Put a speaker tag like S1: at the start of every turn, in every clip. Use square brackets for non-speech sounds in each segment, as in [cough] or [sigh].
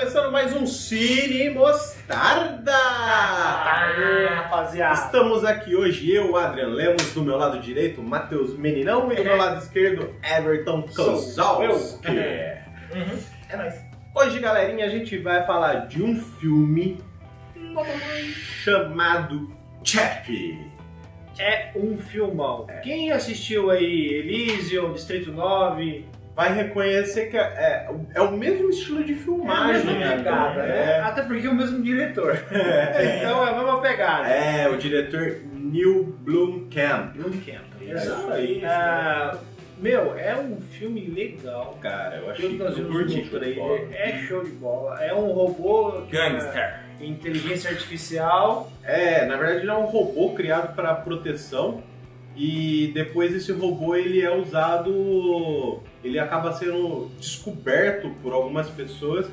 S1: começando mais um Cine Mostarda!
S2: Aê, rapaziada.
S1: Estamos aqui hoje, eu, Adrian Lemos, do meu lado direito, Matheus Meninão, e do meu lado esquerdo, Everton Kozalski.
S2: Uhum. É nóis.
S1: Hoje, galerinha, a gente vai falar de um filme chamado Chappie.
S2: É um filmão. Quem assistiu aí Elysium, Distrito 9,
S1: Vai reconhecer que é, é, é o mesmo estilo de
S2: é a
S1: filmagem.
S2: mesma
S1: né?
S2: pegada, né? Até porque é o mesmo diretor. [laughs] então é a mesma pegada.
S1: É, o diretor Neil Blomkamp.
S2: Bootcamp.
S1: É isso aí.
S2: Ah, meu, é um filme legal.
S1: Cara, eu achei
S2: que nós vimos no trailer,
S1: bola.
S2: é show de bola. É um robô
S3: Gangster.
S2: é inteligência artificial.
S1: É, na verdade ele é um robô criado para proteção e depois esse robô ele é usado, ele acaba sendo descoberto por algumas pessoas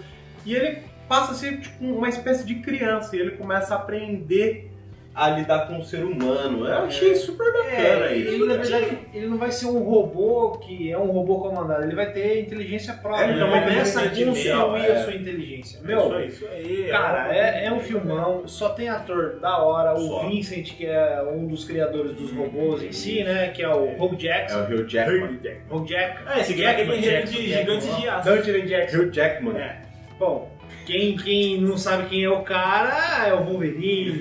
S1: e ele passa a ser tipo uma espécie de criança e ele começa a aprender a lidar com o ser humano. Eu achei super bacana
S2: É,
S1: isso.
S2: ele, na verdade, ele não vai ser um robô que é um robô comandado, ele vai ter inteligência própria.
S1: É,
S2: ele
S1: então, uma
S2: começa a construir
S1: artificial,
S2: a
S1: é.
S2: sua inteligência.
S1: Meu,
S3: isso aí.
S2: cara, é, é um filmão, só tem ator da hora. O
S1: Só.
S2: Vincent, que é um dos criadores dos robôs em si, né? Que é o Hugh
S1: É
S2: Jackson.
S1: o Hugh Jackman.
S2: Hugh Jack.
S3: Ah, esse aqui é
S2: Jackson,
S3: de
S2: Jackman,
S3: gigantes de aço.
S2: Dungeon Jackson.
S1: Hugh Jackman.
S2: É. Bom, quem, quem não sabe quem é o cara é o Wolverine,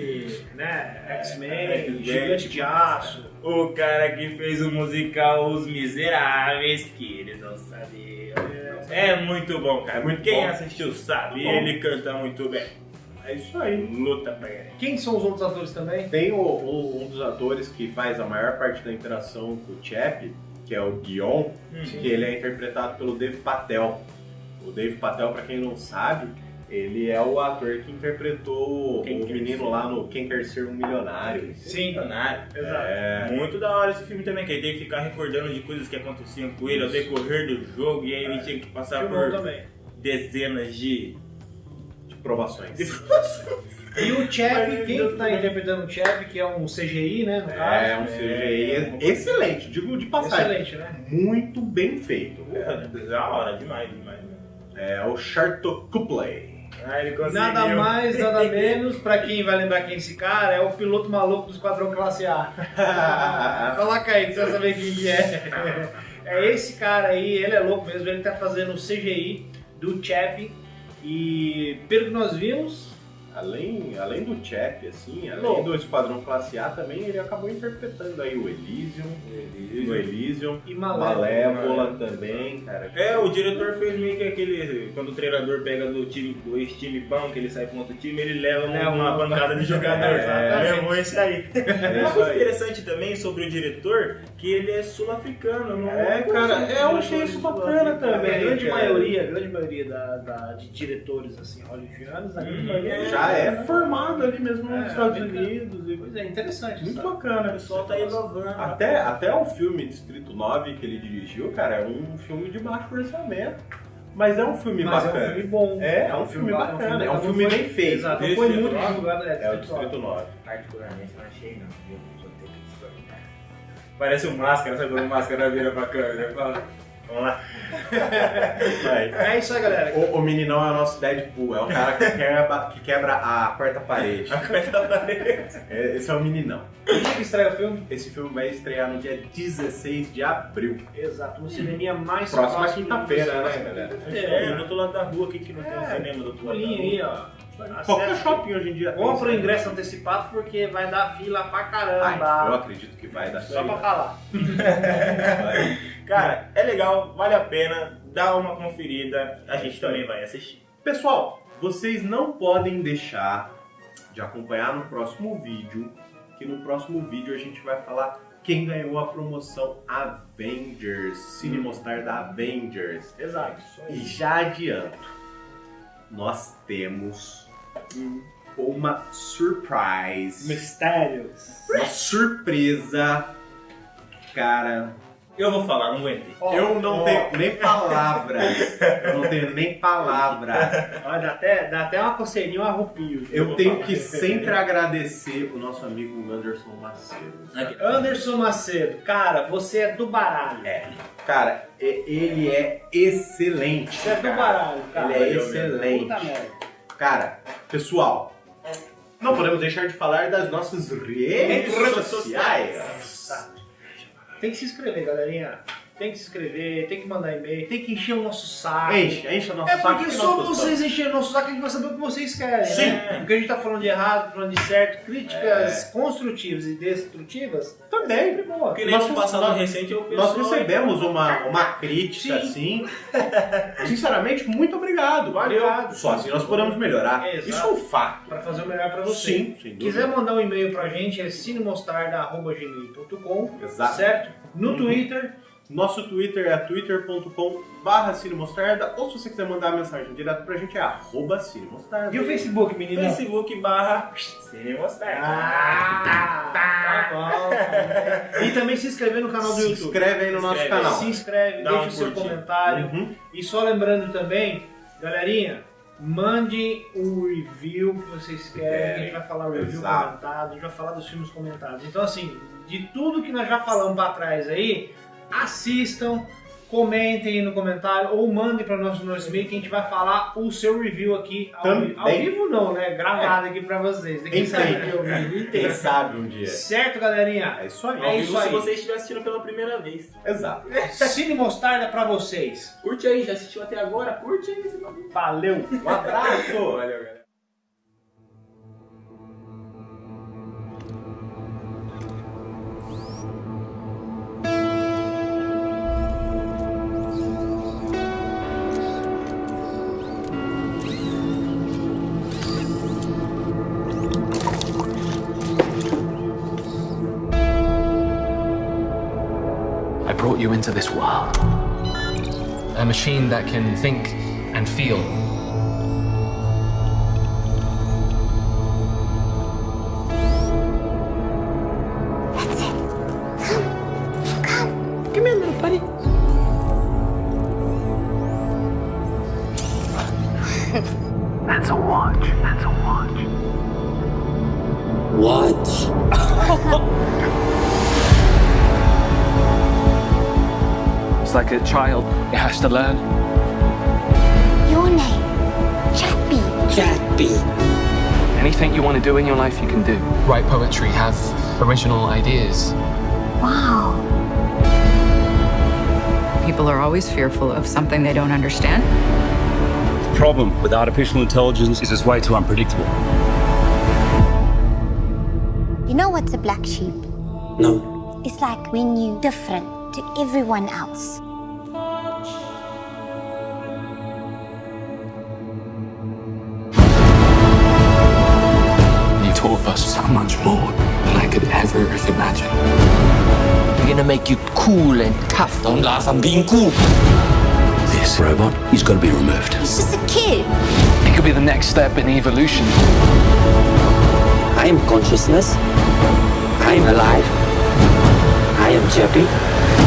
S2: né? X-Men, Gigante de Aço.
S3: O cara que fez o musical Os Miseráveis, que eles não sabiam. É muito bom, cara.
S1: É muito
S3: Quem
S1: bom.
S3: assistiu sabe,
S1: Muito bom.
S3: ele canta muito bem.
S1: É isso aí.
S3: Luta pra ganhar.
S2: Quem são os outros atores também?
S1: Tem o- o- um dos atores que faz a maior parte da interação com o Chap, que é o Guion, que ele é interpretado pelo Dave Patel. O Dave Patel, pra quem não sabe, ele é o ator que interpretou
S3: Quem
S1: o menino
S3: Ser-
S1: lá no Quem Quer Ser um Milionário.
S2: Sim.
S3: Milionário.
S2: Exato.
S1: É,
S3: Muito da hora esse filme também, que ele tem que ficar recordando de coisas que aconteciam com ele ao decorrer do jogo, e aí ele tinha que passar
S2: Filmão
S3: por
S2: também.
S3: dezenas de.
S1: de provações. [laughs]
S2: E o Chap, quem tá
S3: também.
S2: interpretando o Chap, que é um CGI, né, no caso?
S1: É um CGI excelente, digo de passagem.
S2: Excelente, né?
S1: Muito bem feito.
S3: É, da hora, demais, demais. né?
S1: É o Sharto Kupley.
S3: Ah.
S2: Nada mais, nada menos, pra quem vai lembrar quem é esse cara, é o piloto maluco do Esquadrão Classe A. [laughs] Coloca aí, que você vai saber quem que é. É esse cara aí, ele é louco mesmo, ele tá fazendo o CGI do Chap. E pelo que nós vimos,
S1: Além, além do Chap, assim, além do Esquadrão Classe A, também ele acabou interpretando aí o Elysium, o Elysium,
S2: e Malévola.
S1: Malévola também, cara.
S3: É, o diretor fez meio que aquele. Quando o treinador pega do time do ex-time bom, que ele sai com outro time, ele leva
S2: Leva
S3: uma
S2: uma-
S3: bancada de jogadores.
S1: É.
S3: Levou esse aí. [laughs]
S1: É
S3: Uma
S1: isso
S3: coisa
S1: aí.
S3: interessante também sobre o diretor, que ele é sul-africano. não
S1: É, cara, eu achei isso bacana
S2: A
S1: também.
S2: grande
S1: cara.
S2: maioria, a grande maioria da, da- de diretores assim, hollywoodianos, a grande
S3: Hum,
S2: maioria
S1: Já é formado ali mesmo
S2: É,
S1: nos Estados. Unidos. E...
S2: Pois é, interessante.
S1: Muito
S2: sabe?
S3: O
S1: bacana.
S3: pessoal tá inovando.
S1: Até, até o filme Distrito 9 que ele dirigiu, cara, é um filme de baixo orçamento. Mas é um filme
S2: Mas é
S1: bacana.
S2: um filme bom.
S1: É, é um filme
S2: ba-
S1: bacana, é um filme
S2: foi-
S1: bem feito.
S2: Exato, não foi
S3: é
S2: muito divulgado. É,
S1: É o
S2: Distrito
S1: Distrito 9.
S3: Particularmente não achei, não. Eu vou ter que discordar. Parece um máscara, sabe quando o máscara vira pra câmera? Vamos lá.
S2: É isso aí, galera.
S1: O, o meninão é o nosso Deadpool, é o cara que quebra, que quebra a quarta parede. É, Esse é o meninão.
S2: Que dia que estreia o filme?
S1: Esse filme vai estrear no dia 16 de abril.
S2: Exato, no cineminha mais
S1: Próxima
S2: próximo
S1: quinta-feira,
S2: de
S1: né, galera?
S3: É, do outro lado da rua, aqui que não tem um
S2: É,
S3: cinema do outro lado rua.
S2: aí, ó.
S1: Qualquer shopping hoje em dia
S2: Compra o ingresso antecipado porque vai dar fila pra
S1: Ai,
S2: caramba.
S1: eu acredito que vai dar
S2: Só pra falar. [laughs]
S3: Cara, é legal, vale a pena, dá uma conferida, a gente também vai assistir.
S1: Pessoal, vocês não podem deixar de acompanhar no próximo vídeo, que no próximo vídeo a gente vai falar quem ganhou a promoção Avengers, Cine Mostar da Avengers.
S2: Exato.
S1: E já adianto, nós temos uma surprise,
S2: Mistérios.
S1: uma surpresa, cara,
S3: Eu vou falar, não aguentei.
S2: Ó,
S1: eu não
S2: ó,
S1: tenho nem palavras. Eu não tenho nem palavras.
S2: ó, dá, até, dá até uma coceirinha, um arrupio.
S1: Eu tenho que [laughs] sempre agradecer o nosso amigo Anderson Macedo.
S3: Aqui.
S2: Anderson Macedo, cara, você é do baralho.
S1: É. Cara, ele é excelente.
S2: Você é do
S1: cara.
S2: baralho, cara.
S1: Ele é excelente.
S2: Puta merda.
S1: Cara, pessoal, não podemos deixar de falar das nossas redes
S3: Redes
S1: sociais.
S2: Tem que se inscrever, galerinha. Tem que se inscrever, tem que mandar e-mail, tem que encher o nosso saco.
S1: Enche, enche o nosso
S2: É
S1: saco.
S2: porque
S1: que
S2: só vocês encherem o nosso saco a gente vai saber o que vocês querem,
S1: Sim.
S2: né? Porque a gente tá falando de errado, falando de certo, críticas construtivas e destrutivas.
S1: Também.
S2: Sempre boa.
S3: Porque
S1: Nós-
S3: passado
S1: nós-
S3: recente eu
S1: Nós recebemos uma, uma crítica
S2: Sim.
S1: assim. Sinceramente, muito obrigado.
S2: Obrigado.
S1: Só assim nós podemos melhorar.
S2: Exato.
S1: Isso é um fato.
S2: Pra fazer o melhor pra você.
S1: Sim, sem dúvida.
S2: Quiser mandar um e-mail pra gente é cinemostarda.gmail.com
S1: Exato.
S2: Certo? No
S1: Uhum.
S2: Twitter,
S1: Nosso Twitter é twitter.com barra cinemostarda ou se você quiser mandar mensagem direto pra gente é arroba cinemostarda.
S2: e o Facebook, menino?
S3: Facebook barra Cine Mostarda.
S2: Ah, tá bom. E também se inscrever no canal do
S1: Se
S2: YouTube.
S1: inscreve aí no nosso
S3: Inscreve.
S1: canal.
S2: Se inscreve,
S3: Dá
S2: deixa
S3: um
S2: o seu
S3: curtir.
S2: comentário.
S1: Uhum.
S2: E só lembrando também, galerinha, mande o review que vocês querem. A gente vai falar o review
S1: Exato.
S2: comentado, a gente vai falar dos filmes comentados. Então, assim, de tudo que nós já falamos pra trás aí, assistam, comentem aí no comentário ou mandem para nosso nosso e-mail que a gente vai falar o seu review aqui ao,
S1: Também.
S2: vi- ao vivo não, né? Gravado aqui pra vocês. Quem sabe eu vivo
S1: Quem sabe um dia.
S2: Certo, galerinha?
S1: É isso aí.
S2: É
S3: Ao
S2: isso
S3: vivo se
S2: aí.
S3: você estiver assistindo pela primeira vez.
S1: Exato. [laughs]
S2: Cine Mostarda pra vocês.
S3: Curte aí, já assistiu até agora? Curte aí.
S2: Valeu!
S1: Um abraço.
S3: Valeu, galera.
S4: I brought you into this world. A machine that can think and feel. That's it. Come, come. Give me a like a child. It has to learn.
S5: Your name, Chappie.
S4: Anything you want to do in your life, you can do. Write poetry, have original ideas.
S5: Wow.
S6: People are always fearful of something they don't understand.
S7: The problem with artificial intelligence is it's way too unpredictable.
S5: You know what's a black sheep?
S7: No.
S5: It's like when you different to everyone else.
S4: You taught us so much more than I could ever have imagined.
S8: We're gonna make you cool and tough. Don't laugh, I'm being cool.
S7: This robot is going to be removed.
S5: He's just a kid.
S4: It could be the next step in evolution.
S8: I am consciousness. I am alive. I am Chappie.